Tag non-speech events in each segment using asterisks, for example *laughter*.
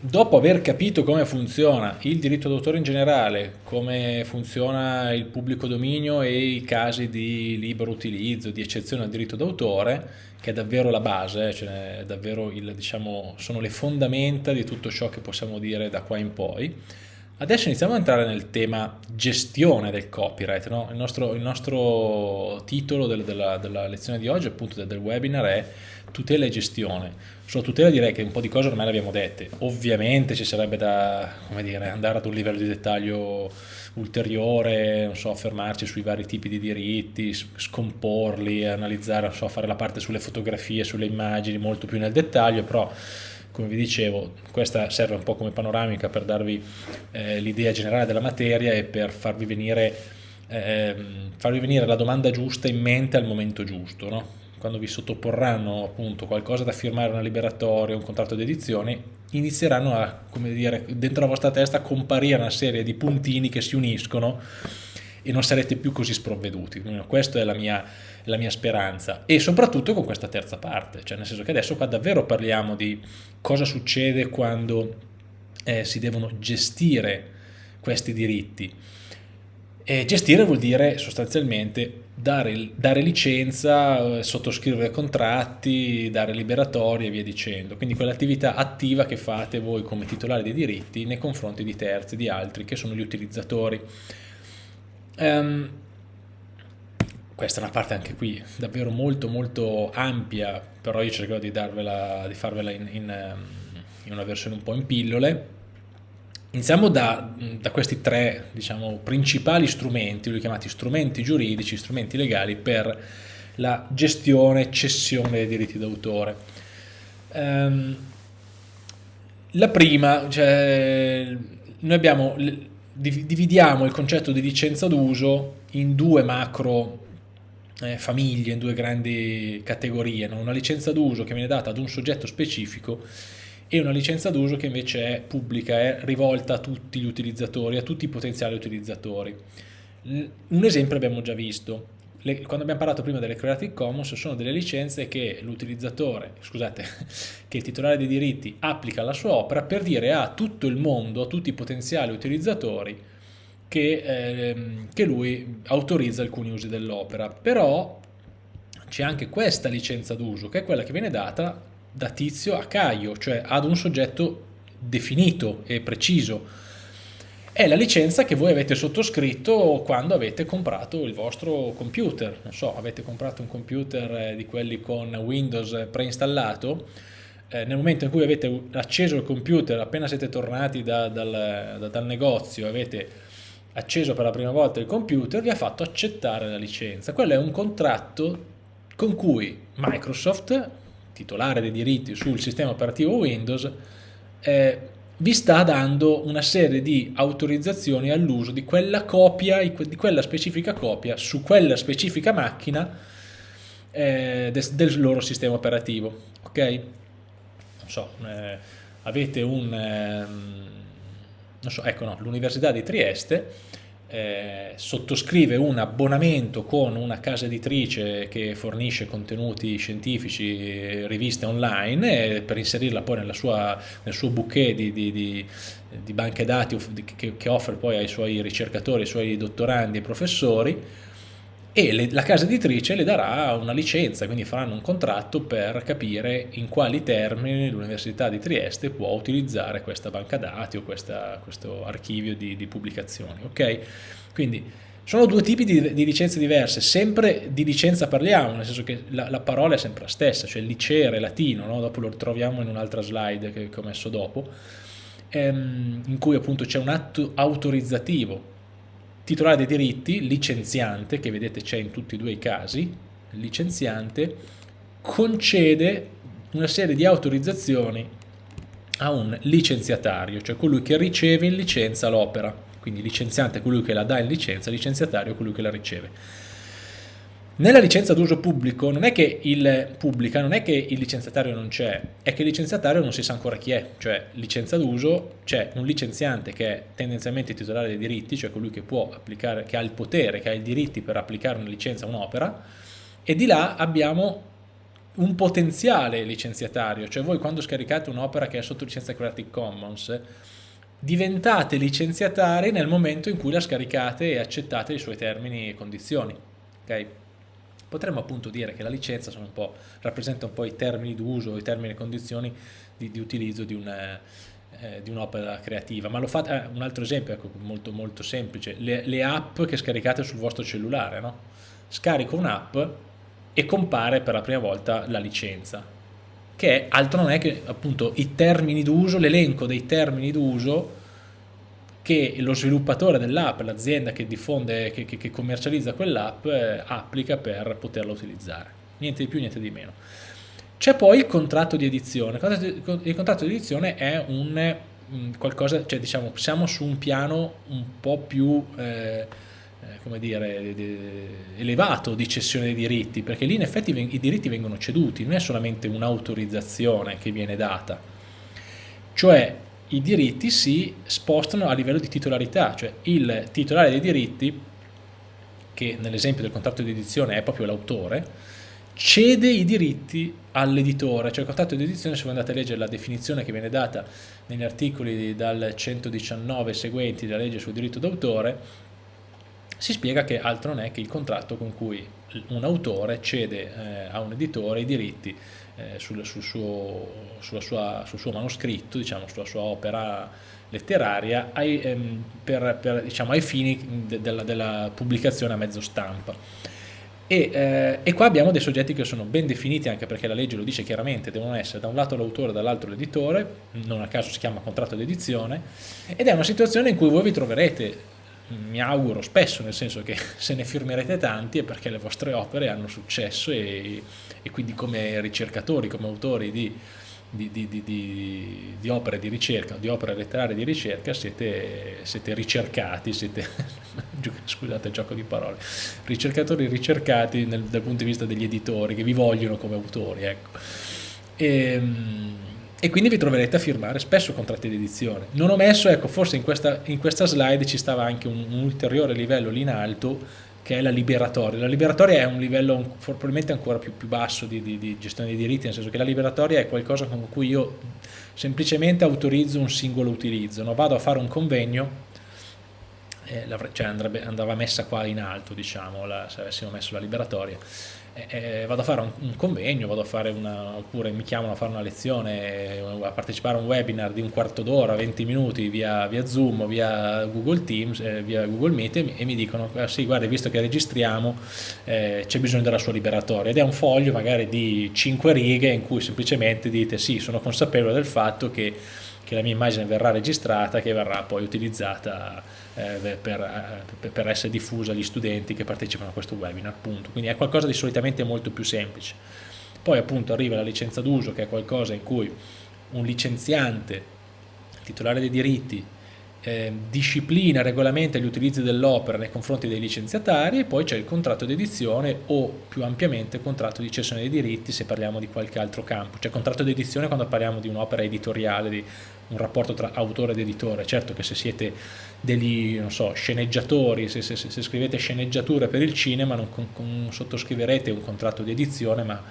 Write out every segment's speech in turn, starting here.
dopo aver capito come funziona il diritto d'autore in generale, come funziona il pubblico dominio e i casi di libero utilizzo, di eccezione al diritto d'autore, che è davvero la base, cioè davvero il, diciamo, sono le fondamenta di tutto ciò che possiamo dire da qua in poi, Adesso iniziamo ad entrare nel tema gestione del copyright. No? Il, nostro, il, nostro, titolo del, della, della, lezione di oggi, appunto del, del, webinar, è tutela e gestione. Sulla tutela direi che un po' di cose ormai le abbiamo dette. Ovviamente ci sarebbe da dire, andare ad un livello di dettaglio ulteriore, non so, fermarci sui vari tipi di diritti, scomporli, analizzare, so, fare la parte sulle fotografie, sulle immagini molto più nel dettaglio, però come vi dicevo, questa serve un po' come panoramica per darvi eh, l'idea generale della materia e per farvi venire, eh, farvi venire, la domanda giusta in mente al momento giusto. No? Quando vi sottoporranno appunto qualcosa da firmare, una liberatoria, un contratto di edizione, inizieranno a, come dire, dentro la vostra testa a comparire una serie di puntini che si uniscono e non sarete più così sprovveduti. Questa è la mia, la mia speranza e soprattutto con questa terza parte, cioè nel senso che adesso qua davvero parliamo di cosa succede quando eh, si devono gestire questi diritti. E gestire vuol dire sostanzialmente dare, dare licenza, eh, sottoscrivere contratti, dare liberatorie e via dicendo. Quindi quell'attività attiva che fate voi come titolari dei diritti nei confronti di terzi, di altri, che sono gli utilizzatori. Um, questa è una parte anche qui davvero molto molto ampia, però io cercherò di, darvela, di farvela in, in, ehm, in, una versione un po' in pillole. Iniziamo da, da questi tre diciamo, principali strumenti, li chiamati strumenti giuridici, strumenti legali per la gestione e cessione dei diritti d'autore. Um, la prima, cioè, noi abbiamo, dividiamo il concetto di licenza d'uso in due macro eh, famiglie, in due grandi categorie, no? una licenza d'uso che viene data ad un soggetto specifico e una licenza d'uso che invece è pubblica, è rivolta a tutti gli utilizzatori, a tutti i potenziali utilizzatori. Un esempio abbiamo già visto, le, quando abbiamo parlato prima delle Creative Commons sono delle licenze che l'utilizzatore, scusate, *laughs* che il titolare dei diritti applica alla sua opera per dire a tutto il mondo, a tutti i potenziali utilizzatori che, ehm, che lui autorizza alcuni usi dell'opera, però c'è anche questa licenza d'uso che è quella che viene data da Tizio a Caio, cioè ad un soggetto definito e preciso. È la licenza che voi avete sottoscritto quando avete comprato il vostro computer. Non so, avete comprato un computer eh, di quelli con Windows preinstallato, eh, nel momento in cui avete acceso il computer, appena siete tornati da, dal, da, dal negozio, avete acceso per la prima volta il computer vi ha fatto accettare la licenza. Quello è un contratto con cui Microsoft, titolare dei diritti sul sistema operativo Windows, eh, vi sta dando una serie di autorizzazioni all'uso di quella copia, di quella specifica copia su quella specifica macchina eh, del, del loro sistema operativo. Ok? Non so, eh, avete un... Eh, so, ecco no, l'Università di Trieste eh, sottoscrive un abbonamento con una casa editrice che fornisce contenuti scientifici, riviste online eh, per inserirla poi sua, nel suo bouquet di, di, di, di banche dati che, che, offre poi ai suoi ricercatori, ai suoi dottorandi e professori e le, la casa editrice le darà una licenza, quindi faranno un contratto per capire in quali termini l'Università di Trieste può utilizzare questa banca dati o questa, questo archivio di, di pubblicazioni. Okay? Quindi sono due tipi di, di, licenze diverse, sempre di licenza parliamo, nel senso che la, la parola è sempre la stessa, cioè licere, latino, no? dopo lo troviamo in un'altra slide che, che ho messo dopo, ehm, in cui appunto c'è un atto autorizzativo titolare dei diritti, licenziante, che vedete c'è in tutti e due i casi, licenziante, concede una serie di autorizzazioni a un licenziatario, cioè colui che riceve in licenza l'opera. Quindi licenziante è colui che la dà in licenza, licenziatario è colui che la riceve. Nella licenza d'uso pubblico non è che il pubblica, non è che il licenziatario non c'è, è che il licenziatario non si sa ancora chi è, cioè licenza d'uso c'è un licenziante che è tendenzialmente titolare dei diritti, cioè colui che può applicare, che ha il potere, che ha i diritti per applicare una licenza a un'opera, e di là abbiamo un potenziale licenziatario, cioè voi quando scaricate un'opera che è sotto licenza Creative Commons, diventate licenziatari nel momento in cui la scaricate e accettate i suoi termini e condizioni. Okay? Potremmo appunto dire che la licenza un rappresenta un po' i termini d'uso, i termini e condizioni di, di utilizzo di una, eh, di un'opera creativa, ma lo fate, eh, un altro esempio ecco, molto, molto semplice, le, le, app che scaricate sul vostro cellulare, no? scarico un'app e compare per la prima volta la licenza, che altro non è che appunto i termini d'uso, l'elenco dei termini d'uso che lo sviluppatore dell'app, l'azienda che diffonde, che, che, che commercializza quell'app, eh, applica per poterla utilizzare. Niente di più, niente di meno. C'è poi il contratto di edizione. Il contratto di edizione è un mm, qualcosa, cioè diciamo, siamo su un piano un po' più eh, eh, come dire, elevato di cessione dei diritti, perché lì in effetti i diritti vengono ceduti, non è solamente un'autorizzazione che viene data, cioè i diritti si spostano a livello di titolarità, cioè il titolare dei diritti, che nell'esempio del contratto di edizione è proprio l'autore, cede i diritti all'editore, cioè il contratto di edizione, se voi andate a leggere la definizione che viene data negli articoli dal 119 seguenti della legge sul diritto d'autore, si spiega che altro non è che il contratto con cui un autore cede eh, a un editore i diritti eh, sul, sul, suo, sua, sul, suo, manoscritto, diciamo, sulla sua opera letteraria ai, ehm, per, per, diciamo, ai fini de, della, della pubblicazione a mezzo stampa. E, eh, e, qua abbiamo dei soggetti che sono ben definiti anche perché la legge lo dice chiaramente, devono essere da un lato l'autore e dall'altro l'editore, non a caso si chiama contratto di edizione, ed è una situazione in cui voi vi troverete mi auguro spesso, nel senso che *laughs* se ne firmerete tanti è perché le vostre opere hanno successo e, e quindi come ricercatori, come autori di, di, di, di, opere di ricerca, di opere letterarie di ricerca siete, siete ricercati, siete, *laughs* scusate il gioco di parole, ricercatori ricercati nel, dal punto di vista degli editori che vi vogliono come autori. Ecco. E, ehm, e quindi vi troverete a firmare spesso contratti di edizione. Non ho messo, ecco, forse in questa, in questa slide ci stava anche un, un, ulteriore livello lì in alto che è la liberatoria. La liberatoria è un livello probabilmente ancora più, più basso di, di, di, gestione dei diritti, nel senso che la liberatoria è qualcosa con cui io semplicemente autorizzo un singolo utilizzo, no? vado a fare un convegno, eh, cioè andrebbe, andava messa qua in alto, diciamo, la, se avessimo messo la liberatoria, eh, vado a fare un, un, convegno, vado a fare una, oppure mi chiamano a fare una lezione, a partecipare a un webinar di un quarto d'ora, 20 minuti via, via, Zoom, via Google Teams, eh, via Google Meet e mi, e mi dicono ah, sì guarda visto che registriamo eh, c'è bisogno della sua liberatoria. Ed è un foglio magari di 5 righe in cui semplicemente dite sì sono consapevole del fatto che che la mia immagine verrà registrata, che verrà poi utilizzata eh, per, eh, per, essere diffusa agli studenti che partecipano a questo webinar, appunto. Quindi è qualcosa di solitamente molto più semplice. Poi appunto arriva la licenza d'uso, che è qualcosa in cui un licenziante, titolare dei diritti, eh, disciplina, regolamenta gli utilizzi dell'opera nei confronti dei licenziatari e poi c'è il contratto di edizione o più ampiamente contratto di cessione dei diritti se parliamo di qualche altro campo. Cioè contratto di edizione quando parliamo di un'opera editoriale, di un rapporto tra autore ed editore. Certo che se siete degli so, sceneggiatori, se, se, se, scrivete sceneggiature per il cinema non, non sottoscriverete un contratto di edizione ma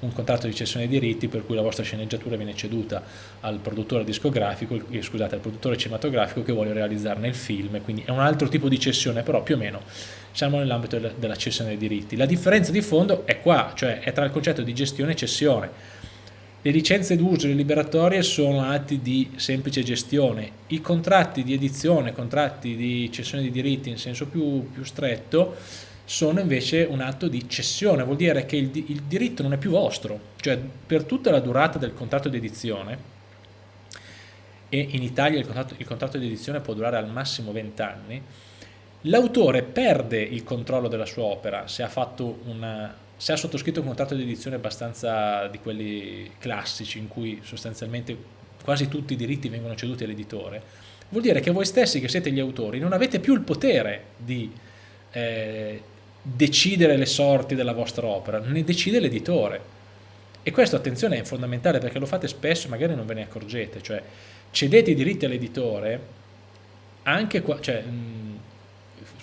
un contratto di cessione dei diritti per cui la vostra sceneggiatura viene ceduta al produttore discografico, eh, scusate, al produttore cinematografico che vuole realizzarne il film, quindi è un altro tipo di cessione, però più o meno siamo nell'ambito della, cessione dei diritti. La differenza di fondo è qua, cioè è tra il concetto di gestione e cessione. Le licenze d'uso e le liberatorie sono atti di semplice gestione, i contratti di edizione, contratti di cessione di diritti in senso più, più stretto, sono invece un atto di cessione, vuol dire che il, il diritto non è più vostro, cioè per tutta la durata del contratto di edizione, e in Italia il contratto, il contratto di edizione può durare al massimo 20 anni, l'autore perde il controllo della sua opera se ha, una, se ha sottoscritto un contratto di edizione abbastanza di quelli classici in cui sostanzialmente quasi tutti i diritti vengono ceduti all'editore, vuol dire che voi stessi che siete gli autori non avete più il potere di eh, decidere le sorti della vostra opera, ne decide l'editore. E questo, attenzione, è fondamentale perché lo fate spesso e magari non ve ne accorgete, cioè cedete i diritti all'editore anche qua, cioè, mh,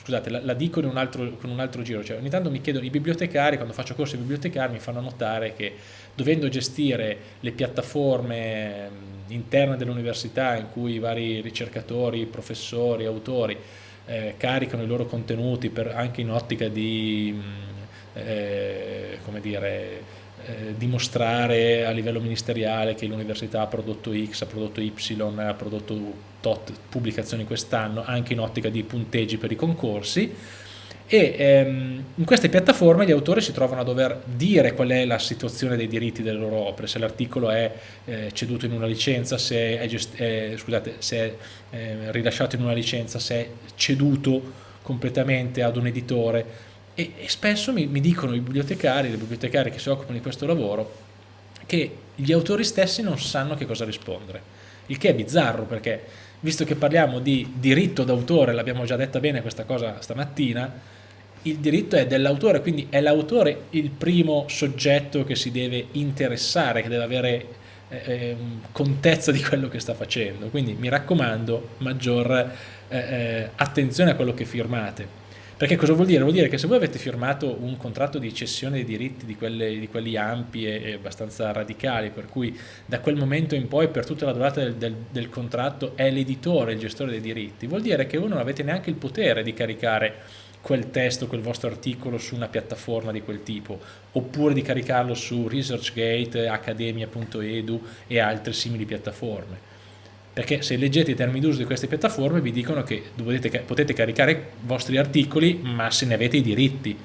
scusate, la, la dico un altro, con un altro giro, cioè ogni tanto mi chiedono i bibliotecari, quando faccio corsi di bibliotecari mi fanno notare che dovendo gestire le piattaforme interne dell'università in cui i vari ricercatori, professori, autori eh, caricano i loro contenuti per, anche in ottica di, eh, come dire, eh, dimostrare a livello ministeriale che l'università ha prodotto X, ha prodotto Y, ha prodotto tot pubblicazioni quest'anno, anche in ottica di punteggi per i concorsi, e ehm, in queste piattaforme gli autori si trovano a dover dire qual è la situazione dei diritti delle loro opere, se l'articolo è eh, ceduto in una licenza, se è, eh, scusate, se è eh, rilasciato in una licenza, se è ceduto completamente ad un editore, e, e spesso mi, mi, dicono i bibliotecari, le bibliotecari che si occupano di questo lavoro, che gli autori stessi non sanno che cosa rispondere, il che è bizzarro perché visto che parliamo di diritto d'autore, l'abbiamo già detta bene questa cosa stamattina, il diritto è dell'autore, quindi è l'autore il primo soggetto che si deve interessare, che deve avere eh, ehm, contezza di quello che sta facendo, quindi mi raccomando maggior eh, eh attenzione a quello che firmate perché cosa vuol dire? Vuol dire che se voi avete firmato un contratto di cessione dei diritti di, quelle, di quelli ampi e, e, abbastanza radicali, per cui da quel momento in poi per tutta la durata del, del, del contratto è l'editore il gestore dei diritti, vuol dire che voi non avete neanche il potere di caricare quel testo, quel vostro articolo su una piattaforma di quel tipo, oppure di caricarlo su ResearchGate, Academia.edu e altre simili piattaforme? Perché se leggete i termini d'uso di queste piattaforme vi dicono che potete caricare i vostri articoli ma se ne avete i diritti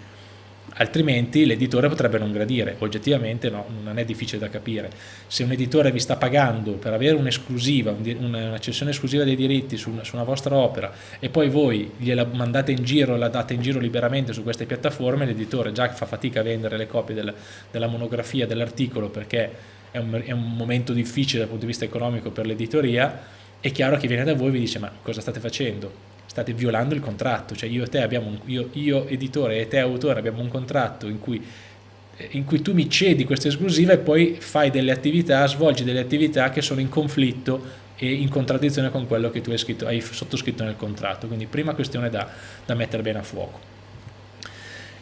altrimenti l'editore potrebbe non gradire oggettivamente no, non è difficile da capire se un editore vi sta pagando per avere un'esclusiva una cessione esclusiva dei diritti su una, su una, vostra opera e poi voi gliela mandate in giro la date in giro liberamente su queste piattaforme l'editore già fa fatica a vendere le copie del, della monografia dell'articolo perché è un, è un momento difficile dal punto di vista economico per l'editoria, è chiaro che viene da voi e vi dice ma cosa state facendo? State violando il contratto, cioè io, e te abbiamo un, io, io editore e te autore abbiamo un contratto in cui in cui tu mi cedi questa esclusiva e poi fai delle attività, svolgi delle attività che sono in conflitto e in contraddizione con quello che tu hai, scritto, hai sottoscritto nel contratto. Quindi prima questione da, da mettere bene a fuoco.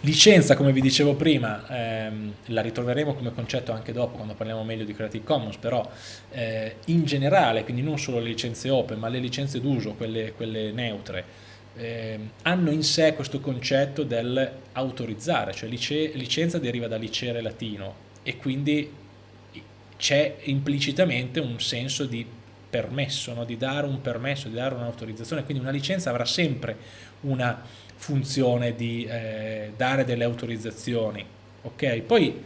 Licenza, come vi dicevo prima, ehm, la ritroveremo come concetto anche dopo quando parliamo meglio di Creative Commons, però eh, in generale, quindi non solo le licenze open, ma le licenze d'uso, quelle, quelle, neutre, eh, hanno in sé questo concetto dell'autorizzare, cioè lice, licenza deriva da licere latino e quindi c'è implicitamente un senso di permesso, no? di dare un permesso, di dare un'autorizzazione, quindi una licenza avrà sempre una funzione di eh, dare delle autorizzazioni. Ok, poi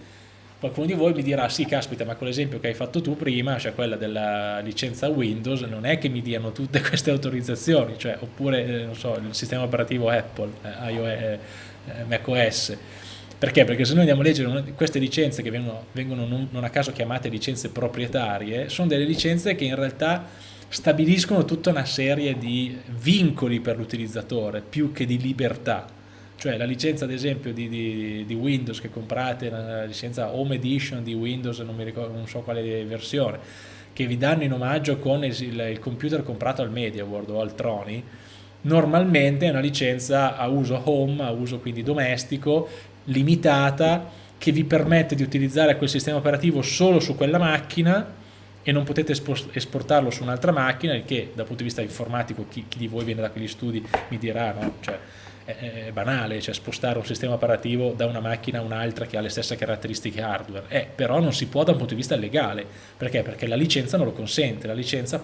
qualcuno di voi mi dirà sì caspita ma quell'esempio che hai fatto tu prima, cioè quella della licenza Windows, non è che mi diano tutte *laughs* queste autorizzazioni, cioè, oppure eh, so, il sistema operativo Apple, eh, iOS, eh, macOS. Perché? Perché se noi andiamo a leggere queste licenze che vengono, vengono non, non a caso chiamate licenze proprietarie, sono delle licenze che in realtà stabiliscono tutta una serie di vincoli per l'utilizzatore più che di libertà. Cioè la licenza ad esempio di, di, di, Windows che comprate, la licenza Home Edition di Windows, non, ricordo, non so quale versione, che vi danno in omaggio con il, il computer comprato al Media World o al Troni, normalmente è una licenza a uso home, a uso quindi domestico, limitata, che vi permette di utilizzare quel sistema operativo solo su quella macchina e non potete esportarlo su un'altra macchina, il che dal punto di vista informatico chi, chi, di voi viene da quegli studi mi dirà, no? cioè, è, è, banale, cioè spostare un sistema operativo da una macchina a un'altra che ha le stesse caratteristiche hardware, eh, però non si può da un punto di vista legale, perché? Perché la licenza non lo consente, la licenza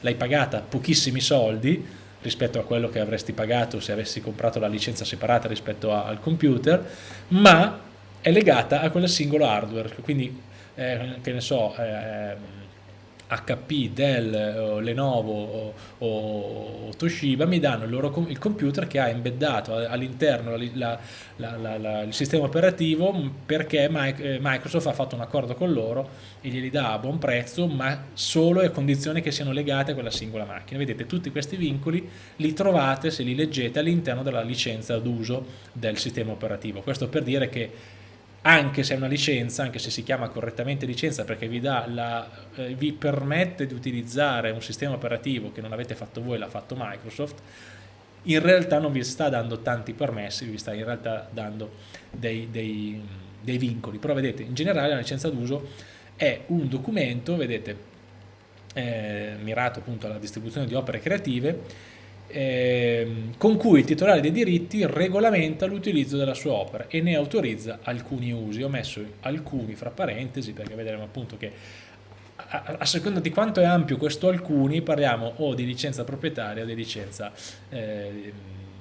l'hai pagata pochissimi soldi rispetto a quello che avresti pagato se avessi comprato la licenza separata rispetto a, al computer, ma è legata a quel singolo hardware, quindi eh, che ne so, eh, HP, Dell, Lenovo o, o, Toshiba mi danno il, loro, il computer che ha embeddato all'interno il sistema operativo perché eh, Microsoft ha fatto un accordo con loro e glieli dà a buon prezzo ma solo a condizioni che siano legate a quella singola macchina. Vedete tutti questi vincoli li trovate se li leggete all'interno della licenza d'uso del sistema operativo. Questo per dire che anche se è una licenza, anche se si chiama correttamente licenza perché vi, la, eh, vi permette di utilizzare un sistema operativo che non avete fatto voi, l'ha fatto Microsoft, in realtà non vi sta dando tanti permessi, vi sta in realtà dando dei, dei, dei vincoli. Però vedete, in generale la licenza d'uso è un documento, vedete, eh, mirato appunto alla distribuzione di opere creative, eh, con cui il titolare dei diritti regolamenta l'utilizzo della sua opera e ne autorizza alcuni usi. Ho messo alcuni fra parentesi perché vedremo appunto che a, a seconda di quanto è ampio questo alcuni parliamo o di licenza proprietaria o di licenza, eh,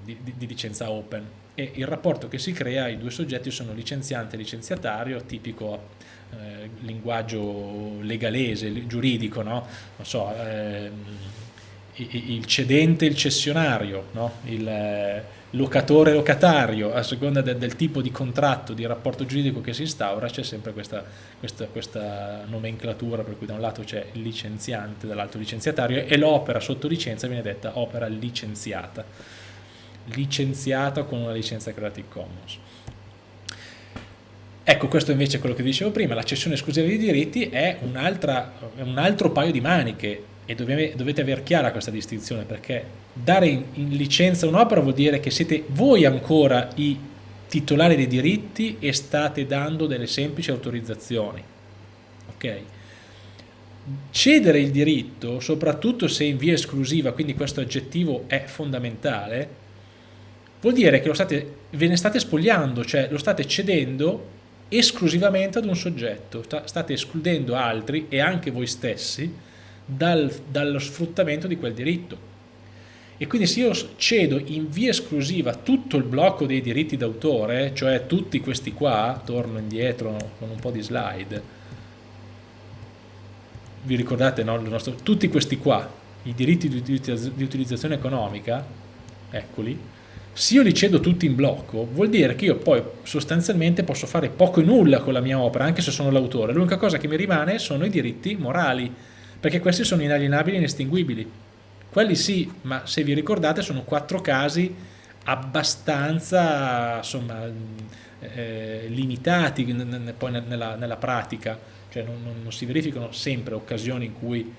di, di, di licenza open e il rapporto che si crea, i due soggetti sono licenziante e licenziatario, tipico eh, linguaggio legalese, giuridico, no? Non so, eh, il cedente e il cessionario, no? il eh, locatore locatario, a seconda del, del, tipo di contratto, di rapporto giuridico che si instaura, c'è sempre questa, questa, questa, nomenclatura per cui da un lato c'è il licenziante, dall'altro licenziatario e l'opera sotto licenza viene detta opera licenziata, licenziata con una licenza Creative Commons. Ecco, questo invece è quello che dicevo prima, la cessione esclusiva di diritti è un altro paio di maniche e dovete, avere chiara questa distinzione perché dare in, in licenza un'opera vuol dire che siete voi ancora i titolari dei diritti e state dando delle semplici autorizzazioni. Ok? Cedere il diritto, soprattutto se in via esclusiva, quindi questo aggettivo è fondamentale, vuol dire che state, ve ne state spogliando, cioè lo state cedendo esclusivamente ad un soggetto, state escludendo altri e anche voi stessi dal, dallo sfruttamento di quel diritto. E quindi se io cedo in via esclusiva tutto il blocco dei diritti d'autore, cioè tutti questi qua, torno indietro con un po' di slide, vi ricordate no? nostro, tutti questi qua, i diritti di, di utilizzazione economica, eccoli, se io li cedo tutti in blocco, vuol dire che io poi sostanzialmente posso fare poco e nulla con la mia opera, anche se sono l'autore. L'unica cosa che mi rimane sono i diritti morali, perché questi sono inalienabili e inestinguibili. Quelli sì, ma se vi ricordate sono quattro casi abbastanza insomma, eh, limitati poi nella, nella, pratica, cioè non, non, non, si verificano sempre occasioni in cui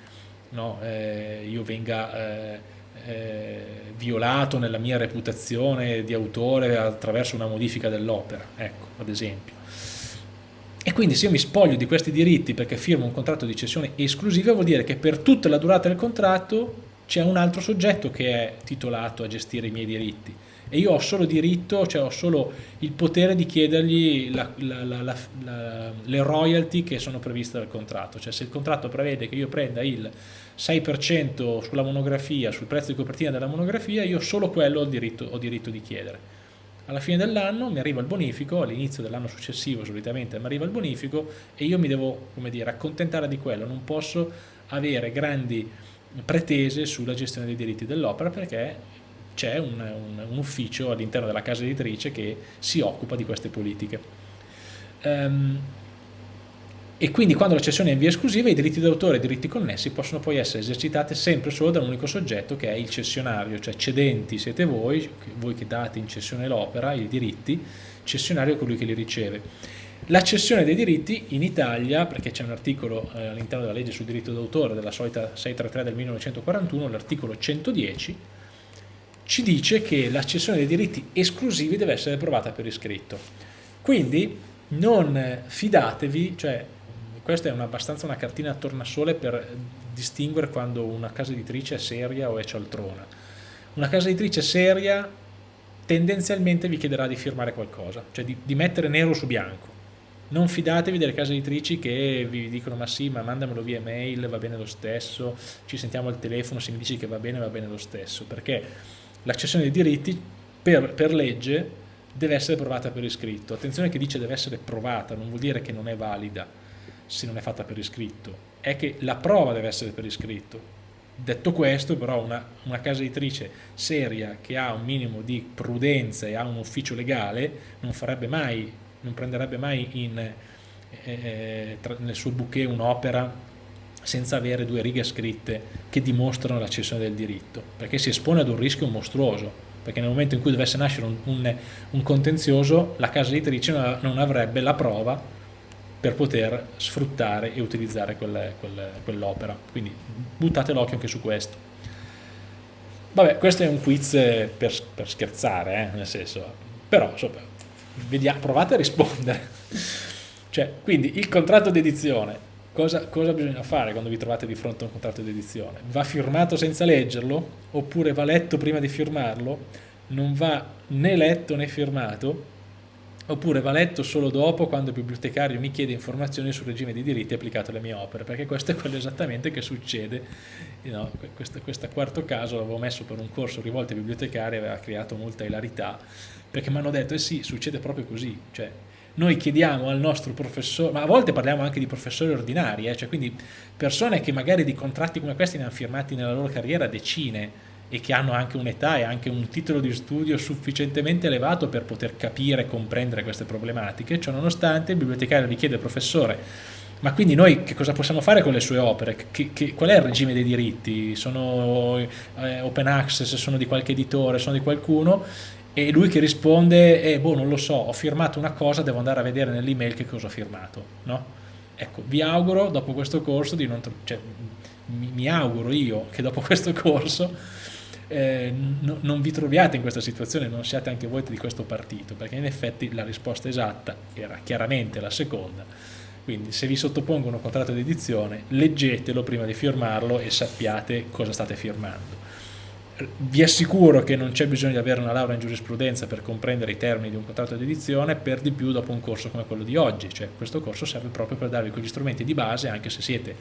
no, eh, io venga eh, eh violato nella mia reputazione di autore attraverso una modifica dell'opera, ecco, ad esempio. E quindi se io mi spoglio di questi diritti perché firmo un contratto di cessione esclusiva vuol dire che per tutta la durata del contratto c'è un altro soggetto che è titolato a gestire i miei diritti. E io ho solo diritto, cioè ho solo il potere di chiedergli la, la, la, le royalty che sono previste dal contratto, cioè se il contratto prevede che io prenda il 6% sulla monografia, sul prezzo di copertina della monografia, io solo quello ho diritto, ho diritto di chiedere alla fine dell'anno mi arriva il bonifico, all'inizio dell'anno successivo solitamente mi arriva il bonifico e io mi devo, come dire, accontentare di quello, non posso avere grandi pretese sulla gestione dei diritti dell'opera perché c'è un, un, un, ufficio all'interno della casa editrice che si occupa di queste politiche. Um, e quindi quando la cessione è in via esclusiva i diritti d'autore e i diritti connessi possono poi essere esercitati sempre solo da un unico soggetto che è il cessionario, cioè cedenti siete voi, voi che date in cessione l'opera, i diritti, cessionario è colui che li riceve. La cessione dei diritti in Italia, perché c'è un articolo eh, all'interno della legge sul diritto d'autore della solita 633 del 1941, l'articolo 110, ci dice che la cessione dei diritti esclusivi deve essere approvata per iscritto. Quindi non fidatevi, cioè questa è una, abbastanza una cartina a tornasole per distinguere quando una casa editrice è seria o è cialtrona. Una casa editrice seria tendenzialmente vi chiederà di firmare qualcosa, cioè di, di mettere nero su bianco. Non fidatevi delle case editrici che vi dicono ma sì, ma mandamelo via mail, va bene lo stesso, ci sentiamo al telefono, se mi dici che va bene, va bene lo stesso, perché la cessione dei diritti per, per legge deve essere provata per iscritto. Attenzione che dice deve essere provata, non vuol dire che non è valida se non è fatta per iscritto, è che la prova deve essere per iscritto. Detto questo, però, una, una casa editrice seria che ha un minimo di prudenza e ha un ufficio legale non farebbe mai, non prenderebbe mai in, eh, eh tra, nel suo bouquet un'opera senza avere due righe scritte che dimostrano la cessione del diritto, perché si espone ad un rischio mostruoso, perché nel momento in cui dovesse nascere un, un, un contenzioso la casa editrice non avrebbe la prova per poter sfruttare e utilizzare quell'opera. Quindi buttate l'occhio anche su questo. Vabbè, questo è un quiz per, per scherzare, eh, nel senso, però insomma, vediamo, provate a rispondere. cioè, quindi il contratto di edizione, cosa, cosa bisogna fare quando vi trovate di fronte a un contratto di edizione? Va firmato senza leggerlo? Oppure va letto prima di firmarlo? Non va né letto né firmato? Oppure va letto solo dopo quando il bibliotecario mi chiede informazioni sul regime di diritti applicato alle mie opere, perché questo è quello esattamente che succede, no, questo, questo, quarto caso l'avevo messo per un corso rivolto ai bibliotecari, aveva creato molta ilarità, perché mi hanno detto, eh sì, succede proprio così, cioè noi chiediamo al nostro professore, ma a volte parliamo anche di professori ordinari, eh, cioè quindi persone che magari di contratti come questi ne hanno firmati nella loro carriera decine, e che hanno anche un'età e anche un titolo di studio sufficientemente elevato per poter capire e comprendere queste problematiche, ciò nonostante il bibliotecario gli chiede al professore ma quindi noi che cosa possiamo fare con le sue opere? Che, che, qual è il regime dei diritti? Sono eh, open access, sono di qualche editore, sono di qualcuno? E lui che risponde, eh, boh non lo so, ho firmato una cosa, devo andare a vedere nell'email che cosa ho firmato, no? Ecco, vi auguro dopo questo corso di non... Cioè, mi, mi auguro io che dopo questo corso eh, no, non vi troviate in questa situazione, non siate anche voi di questo partito, perché in effetti la risposta esatta era chiaramente la seconda. Quindi se vi sottopongono un contratto di edizione, leggetelo prima di firmarlo e sappiate cosa state firmando. Vi assicuro che non c'è bisogno di avere una laurea in giurisprudenza per comprendere i termini di un contratto di edizione, per di più dopo un corso come quello di oggi, cioè questo corso serve proprio per darvi quegli strumenti di base, anche se siete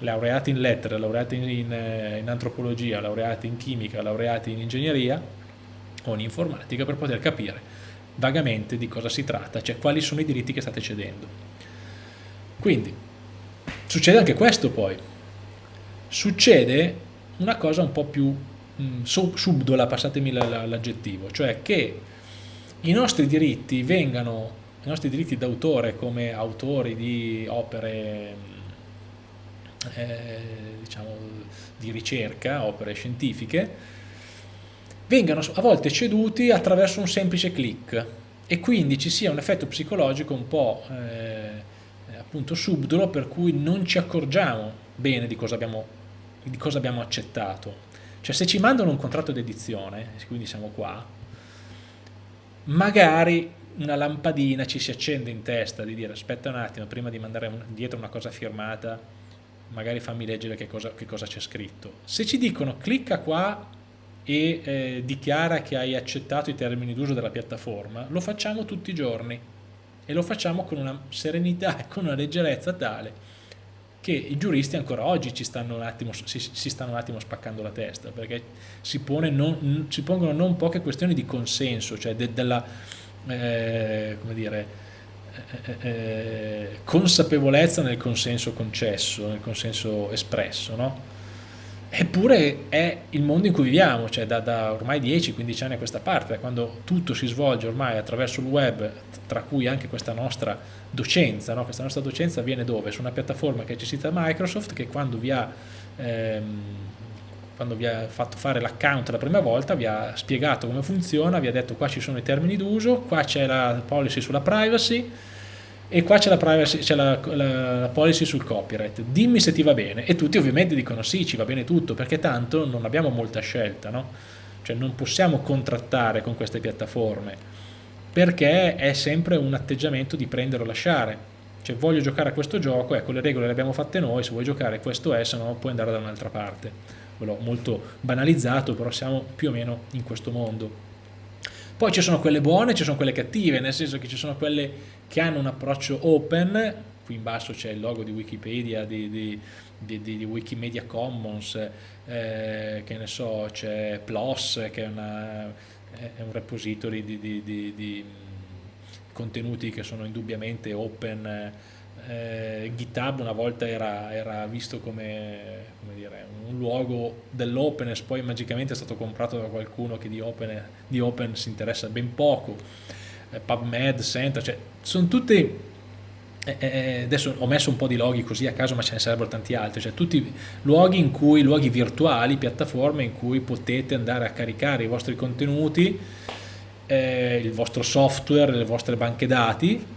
laureati in lettere, laureati in, eh, in antropologia, laureati in chimica, laureati in ingegneria o in informatica per poter capire vagamente di cosa si tratta, cioè quali sono i diritti che state cedendo. Quindi, succede anche questo poi. Succede una cosa un po' più mm, subdola, passatemi l'aggettivo, cioè che i nostri diritti vengano, i nostri diritti d'autore come autori di opere eh, diciamo, di ricerca, opere scientifiche, vengano a volte ceduti attraverso un semplice click e quindi ci sia un effetto psicologico un po' eh, appunto subdolo per cui non ci accorgiamo bene di cosa abbiamo, di cosa abbiamo accettato. Cioè se ci mandano un contratto di edizione, quindi siamo qua, magari una lampadina ci si accende in testa di dire aspetta un attimo prima di mandare dietro una cosa firmata magari fammi leggere che cosa, c'è scritto. Se ci dicono clicca qua e eh, dichiara che hai accettato i termini d'uso della piattaforma, lo facciamo tutti i giorni e lo facciamo con una serenità e con una leggerezza tale che i giuristi ancora oggi ci stanno un attimo, si, si stanno un attimo spaccando la testa perché si, non, si pongono non poche questioni di consenso, cioè de, della, eh, come dire, eh, eh, consapevolezza nel consenso concesso, nel consenso espresso, no? Eppure è il mondo in cui viviamo, cioè da, da ormai 10-15 anni a questa parte, quando tutto si svolge ormai attraverso il web, tra cui anche questa nostra docenza, no? questa nostra docenza avviene dove? Su una piattaforma che è gestita da Microsoft che quando vi ha ehm, quando vi ha fatto fare l'account la prima volta vi ha spiegato come funziona, vi ha detto qua ci sono i termini d'uso, qua c'è la policy sulla privacy e qua c'è la, la, la, la, policy sul copyright, dimmi se ti va bene. E tutti ovviamente dicono sì ci va bene tutto perché tanto non abbiamo molta scelta, no? cioè non possiamo contrattare con queste piattaforme perché è sempre un atteggiamento di prendere o lasciare, cioè voglio giocare a questo gioco, ecco le regole le abbiamo fatte noi, se vuoi giocare questo è, se no puoi andare da un'altra parte quello molto banalizzato, però siamo più o meno in questo mondo. Poi ci sono quelle buone, ci sono quelle cattive, nel senso che ci sono quelle che hanno un approccio open, qui in basso c'è il logo di Wikipedia, di, di, di, di Wikimedia Commons, eh, che ne so, c'è PLOS, che è, una, è un repository di, contenuti che sono indubbiamente open, eh, GitHub una volta era, era visto come, come dire, un luogo dell'openness, poi magicamente è stato comprato da qualcuno che di open, di open si interessa ben poco, eh, PubMed, Center, cioè sono tutti... Eh, eh, adesso ho messo un po' di loghi così a caso ma ce ne sarebbero tanti altri, cioè tutti luoghi in cui, luoghi virtuali, piattaforme in cui potete andare a caricare i vostri contenuti, eh, il vostro software, le vostre banche dati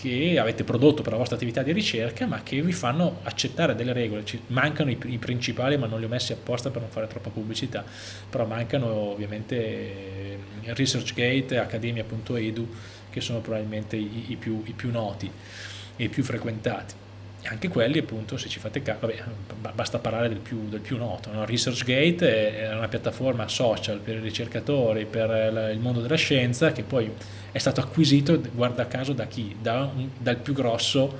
che avete prodotto per la vostra attività di ricerca ma che vi fanno accettare delle regole, Ci mancano i, i, principali ma non li ho messi apposta per non fare troppa pubblicità, però mancano ovviamente eh, ResearchGate e Academia.edu che sono probabilmente i, i, più, i più noti e i più frequentati anche quelli appunto se ci fate caso, basta parlare del più, del più noto, no? ResearchGate è una piattaforma social per i ricercatori, per il mondo della scienza che poi è stato acquisito, guarda caso, da chi? Da dal più grosso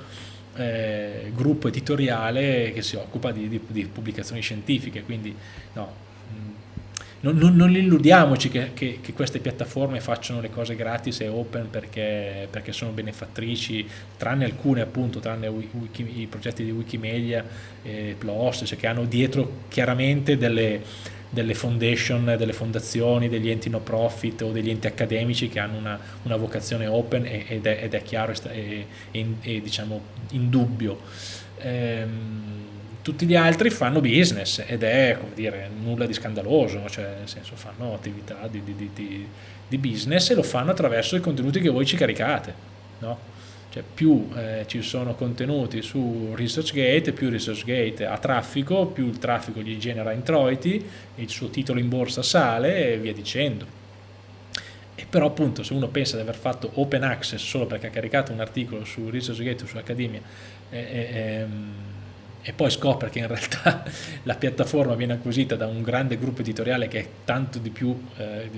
eh, gruppo editoriale che si occupa di, di, di pubblicazioni scientifiche, quindi no, non, non, non illudiamoci che, che, che, queste piattaforme facciano le cose gratis e open perché, perché sono benefattrici, tranne alcune appunto, tranne wiki, i progetti di Wikimedia e PLOS, cioè che hanno dietro chiaramente delle, delle foundation, delle fondazioni, degli enti no profit o degli enti accademici che hanno una, una vocazione open ed è, ed è chiaro e, diciamo indubbio. Ehm, tutti gli altri fanno business ed è come dire, nulla di scandaloso, cioè nel senso fanno attività di, di, di, di business e lo fanno attraverso i contenuti che voi ci caricate. No? Cioè più eh, ci sono contenuti su ResearchGate, più ResearchGate ha traffico, più il traffico gli genera introiti, il suo titolo in borsa sale e via dicendo. E però appunto se uno pensa di aver fatto open access solo perché ha caricato un articolo su ResearchGate o su Accademia, eh, eh, e poi scopre che in realtà *laughs* la piattaforma viene acquisita da un grande gruppo editoriale che è tanto di più, eh,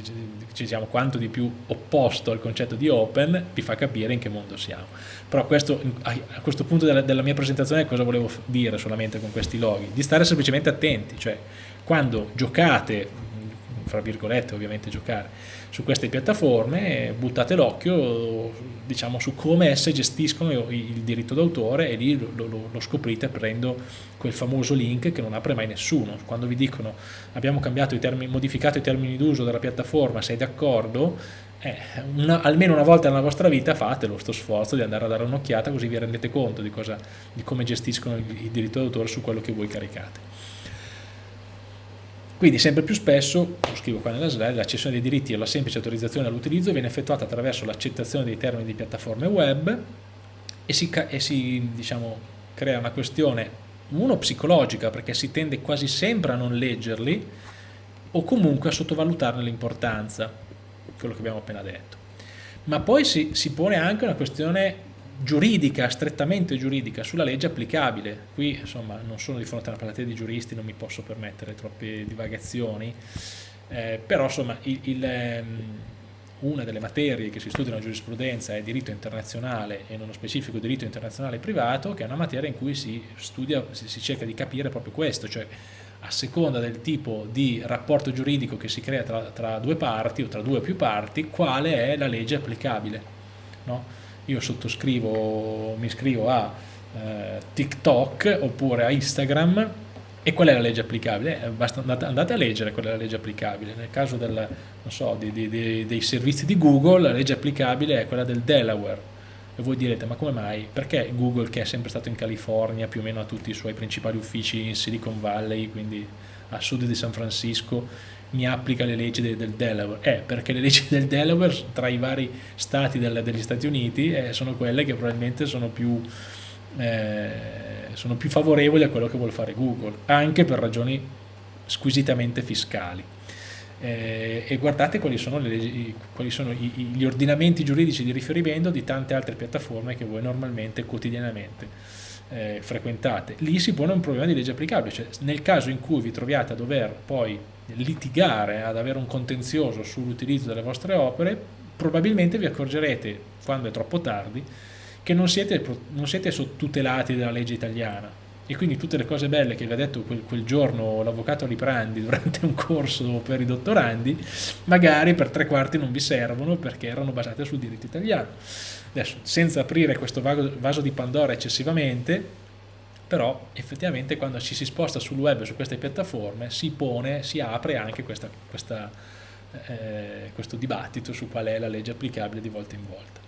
diciamo, quanto di più opposto al concetto di open, vi fa capire in che mondo siamo. Però questo, a questo punto della, della mia presentazione cosa volevo dire solamente con questi loghi? Di stare semplicemente attenti, cioè quando giocate, fra virgolette ovviamente giocare, su queste piattaforme, buttate l'occhio diciamo, su come esse gestiscono il diritto d'autore e lì lo, lo, lo, scoprite aprendo quel famoso link che non apre mai nessuno. Quando vi dicono abbiamo i termini, modificato i termini d'uso della piattaforma, sei d'accordo? Eh, almeno una volta nella vostra vita fate lo sforzo di andare a dare un'occhiata così vi rendete conto di, cosa, di come gestiscono il, il diritto d'autore su quello che voi caricate. Quindi sempre più spesso, lo scrivo qua nella slide, la cessione dei diritti e la semplice autorizzazione all'utilizzo viene effettuata attraverso l'accettazione dei termini di piattaforme web e si, e si diciamo, crea una questione, uno psicologica perché si tende quasi sempre a non leggerli o comunque a sottovalutarne l'importanza, quello che abbiamo appena detto. Ma poi si, si pone anche una questione giuridica, strettamente giuridica, sulla legge applicabile. Qui insomma non sono di fronte a una platea di giuristi, non mi posso permettere troppe divagazioni, eh, però insomma il, il, um, una delle materie che si studia nella giurisprudenza è diritto internazionale e nello specifico diritto internazionale privato, che è una materia in cui si studia, si cerca di capire proprio questo, cioè a seconda del tipo di rapporto giuridico che si crea tra, tra due parti o tra due o più parti, quale è la legge applicabile. No? Io sottoscrivo, mi iscrivo a eh, TikTok oppure a Instagram e qual è la legge applicabile? Eh, basta, andate, andate, a leggere qual è la legge applicabile. Nel caso del, so, di, di, di, dei servizi di Google la legge applicabile è quella del Delaware. E voi direte, ma come mai? Perché Google, che è sempre stato in California, più o meno ha tutti i suoi principali uffici in Silicon Valley, quindi a sud di San Francisco, mi applica le leggi del, del Delaware? Eh, perché le leggi del Delaware tra i vari stati del, degli Stati Uniti eh, sono quelle che probabilmente sono più, eh, sono più favorevoli a quello che vuole fare Google, anche per ragioni squisitamente fiscali. Eh, e guardate quali sono, leggi, quali sono i, gli ordinamenti giuridici di riferimento di tante altre piattaforme che voi normalmente, quotidianamente eh, frequentate. Lì si pone un problema di legge applicabile, cioè nel caso in cui vi troviate a dover poi litigare, ad avere un contenzioso sull'utilizzo delle vostre opere, probabilmente vi accorgerete, quando è troppo tardi, che non siete, non siete tutelati dalla legge italiana e quindi tutte le cose belle che vi ha detto quel, quel giorno l'avvocato Liprandi durante un corso per i dottorandi, magari per tre quarti non vi servono perché erano basate sul diritto italiano. Adesso, senza aprire questo vaso di Pandora eccessivamente, però effettivamente quando ci si sposta sul web su queste piattaforme si pone, si apre anche questa, questa, eh, questo dibattito su qual è la legge applicabile di volta in volta.